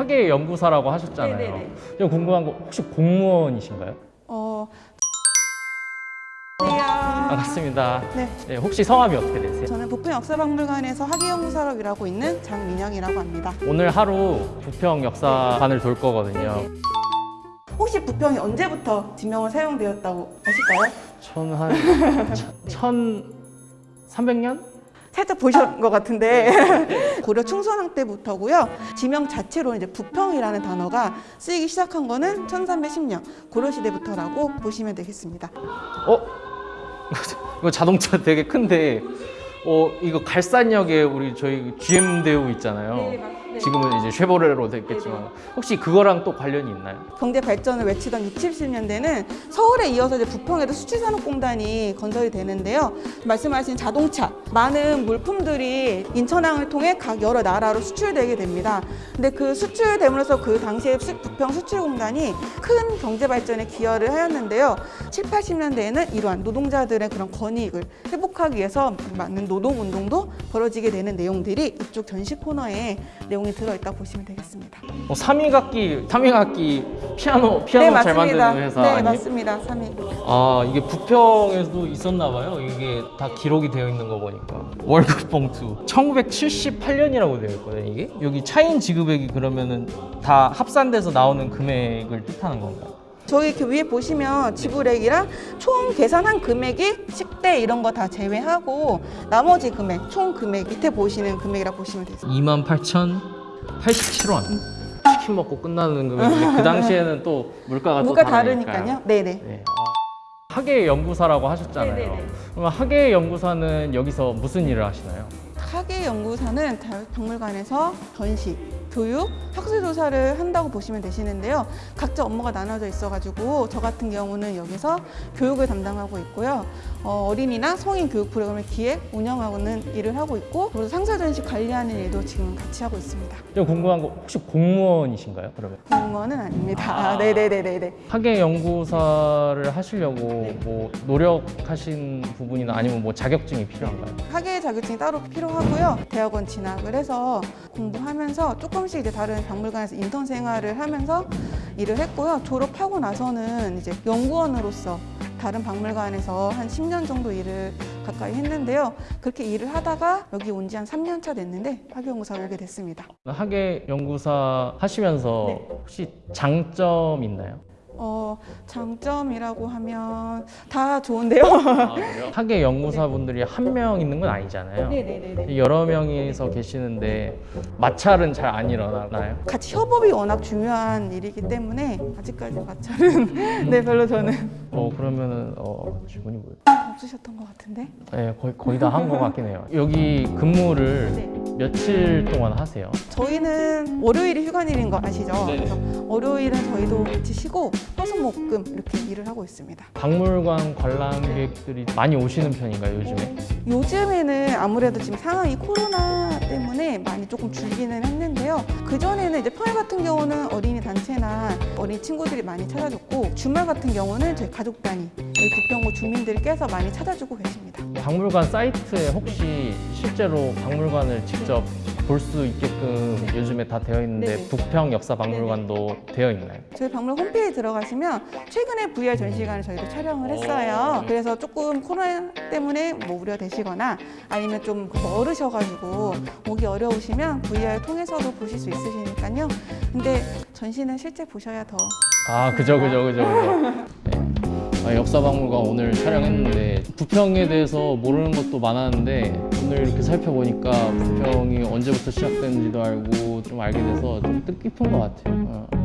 학예 연구사라고 하셨잖아요. 네네네. 좀 궁금한 거 혹시 공무원이신가요? 어. 반갑습니다. 네. 네, 혹시 성함이 어떻게 되세요? 저는 부평 역사박물관에서 학예 연구사로 일하고 있는 장민영이라고 합니다. 오늘 하루 부평 역사관을 돌 거거든요. 네. 혹시 부평이 언제부터 지명을 사용되었다고 아실까요? 저는 한 1300년? 살짝 보신 것 같은데 고려 충선왕 때부터고요. 지명 자체로 이제 부평이라는 단어가 쓰이기 시작한 거는 1310년 고려 시대부터라고 보시면 되겠습니다. 어? 이거 자동차 되게 큰데 어 이거 갈산역에 우리 저희 GM 대우 있잖아요. 네, 지금은 이제 쉐보레로 됐겠지만 혹시 그거랑 또 관련이 있나요? 경제 발전을 외치던 60, 70년대는 서울에 이어서 이제 부평에도 수출산업공단이 건설이 되는데요. 말씀하신 자동차, 많은 물품들이 인천항을 통해 각 여러 나라로 수출되게 됩니다. 근데 그 수출됨으로써 그 당시에 수- 부평 수출공단이 큰 경제 발전에 기여를 하였는데요. 7, 80년대에는 이러한 노동자들의 그런 권익을 회복하기 위해서 많은 노동운동도 벌어지게 되는 내용들이 이쪽 전시 코너에 내용 이 들어있다 보시면 되겠습니다. 어, 3위각기, 3위각기 피아노 피아노 잘 만드는 회사 네, 아니에요? 맞습니다. 3위. 아 이게 부평에도 있었나 봐요. 이게 다 기록이 되어 있는 거 보니까 월급 봉투 1978년이라고 되어 있거든요. 이게 여기 차인 지급액이 그러면은 다 합산돼서 나오는 금액을 뜻하는 건가요? 저희 이렇게 위에 보시면 지불액이랑 총 계산한 금액이 식대 이런 거 다 제외하고 나머지 금액, 총 금액 밑에 보시는 금액이라 보시면 되세요. 28,087원. 치킨 먹고 끝나는 금액인데 그 당시에는 또 물가가 물가 또 다르니까요. 네네. 네. 아, 학예 연구사라고 하셨잖아요. 네네네. 그러면 학예 연구사는 여기서 무슨 일을 하시나요? 학예 연구사는 박물관에서 전시, 교육, 학술 조사를 한다고 보시면 되시는데요. 각자 업무가 나눠져 있어가지고 저 같은 경우는 여기서 교육을 담당하고 있고요. 어, 린이나 성인 교육 프로그램을 기획, 운영하고는 일을 하고 있고 그리고 상사 전시 관리하는 일도 지금 같이 하고 있습니다. 좀 궁금한 거 혹시 공무원이신가요? 그러면 공무원은 아닙니다. 네네네네네. 학예 연구사를 하시려고 네. 뭐 노력하신 부분이나 아니면 뭐 자격증이 필요한가요? 학예 자격증이 따로 필요하고요. 대학원 진학을 해서 공부하면서 조금 씩 이제 다른 박물관에서 인턴 생활을 하면서 일을 했고요. 졸업하고 나서는 이제 연구원으로서 다른 박물관에서 한 10년 정도 일을 가까이 했는데요. 그렇게 일을 하다가 여기 온 지 한 3년 차 됐는데 학예연구사로 오게 됐습니다. 학예 연구사 하시면서 네. 혹시 장점 있나요? 어, 장점이라고 하면 다 좋은데요. 아? 학예 연구사분들이 한 명 있는 건 아니잖아요. 네네네네. 여러 명이서 계시는데 마찰은 잘 안 일어나나요? 같이 협업이 워낙 중요한 일이기 때문에 아직까지 마찰은 네 별로 저는 어 그러면은 어 질문이 뭐예요? 없으셨던 것 같은데. 네 거의 거의 다 한 것 같긴 해요. 여기 근무를 네. 며칠 동안 하세요? 저희는 월요일이 휴관일인 거 아시죠? 네네. 그래서 월요일은 저희도 같이 쉬고 화수목금 이렇게 일을 하고 있습니다. 박물관 관람객들이 많이 오시는 편인가요 요즘에? 요즘에는 아무래도 지금 상황이 코로나 때문에 많이 조금 줄기는 했는데요. 그 전에는 이제 평일 같은 경우는 어린이 단체나 어린 친구들이 많이 찾아줬고 주말 같은 경우는 저희 가족 단위 저희 부평구 주민들께서 많이 찾아주고 계십니다. 박물관 사이트에 혹시 실제로 박물관을 직접 볼 수 있게끔 네. 요즘에 다 되어 있는데 네네. 부평 역사 박물관도 되어 있나요? 저희 박물관 홈페이지 들어가시면 최근에 VR 전시관을 저희도 촬영을 했어요. 오. 그래서 조금 코로나 때문에 뭐 우려되시거나 아니면 좀 멀으셔가지고 오기 어려우시면 VR 통해서도 보실 수 있으시니까요. 근데 전시는 실제 보셔야 더 아 그죠 그죠 그죠 그죠 네. 아, 역사박물관 오늘 촬영했는데 부평에 대해서 모르는 것도 많았는데 오늘 이렇게 살펴보니까 부평이 언제부터 시작됐는지도 알고 좀 알게 돼서 좀 뜻깊은 것 같아요 어.